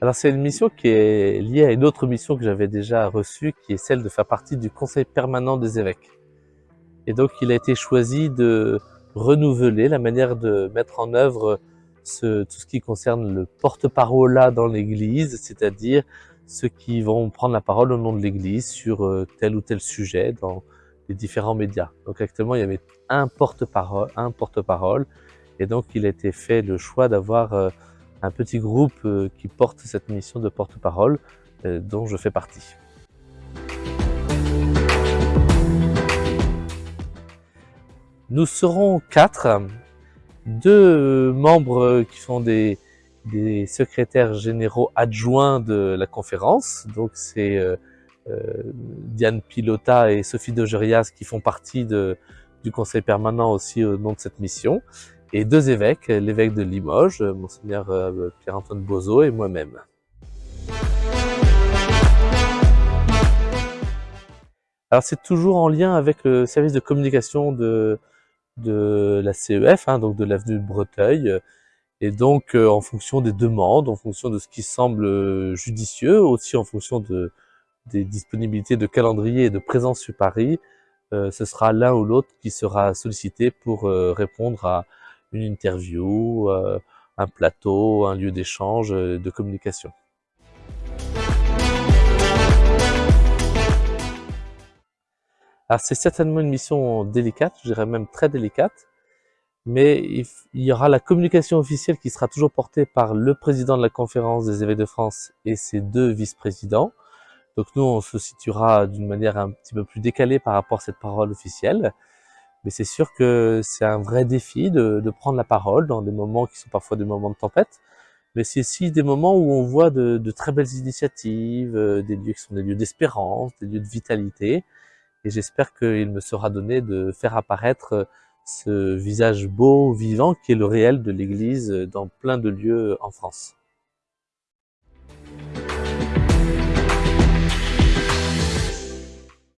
Alors c'est une mission qui est liée à une autre mission que j'avais déjà reçue, qui est celle de faire partie du Conseil permanent des évêques. Et donc il a été choisi de renouveler la manière de mettre en œuvre tout ce qui concerne le porte-parole là dans l'Église, c'est-à-dire ceux qui vont prendre la parole au nom de l'Église sur euh, tel ou tel sujet dans les différents médias. Donc actuellement il y avait un porte-parole, un porte-parole, et donc il a été fait le choix d'avoir euh, un petit groupe euh, qui porte cette mission de porte-parole euh, dont je fais partie. Nous serons quatre, deux membres qui sont des, secrétaires généraux adjoints de la conférence, donc c'est Diane Pilota et Sophie Dogerias qui font partie du conseil permanent aussi au nom de cette mission, et deux évêques, l'évêque de Limoges, monseigneur euh, Pierre-Antoine Bozo et moi-même. Alors c'est toujours en lien avec le service de communication de, la CEF, hein, donc de l'avenue de Breteuil, et donc euh, en fonction des demandes, en fonction de ce qui semble judicieux, aussi en fonction de, des disponibilités de calendrier et de présence sur Paris, euh, ce sera l'un ou l'autre qui sera sollicité pour répondre à, une interview, euh, un plateau, un lieu d'échange, euh, de communication. Alors c'est certainement une mission délicate, je dirais même très délicate, mais il y aura la communication officielle qui sera toujours portée par le président de la conférence des évêques de France et ses deux vice-présidents. Donc nous, on se situera d'une manière un petit peu plus décalée par rapport à cette parole officielle. Mais c'est sûr que c'est un vrai défi de, prendre la parole dans des moments qui sont parfois des moments de tempête. Mais c'est aussi des moments où on voit de, de très belles initiatives, euh, des lieux qui sont des lieux d'espérance, des lieux de vitalité. Et j'espère qu'il me sera donné de faire apparaître ce visage beau, vivant, qui est le réel de l'Église dans plein de lieux en France.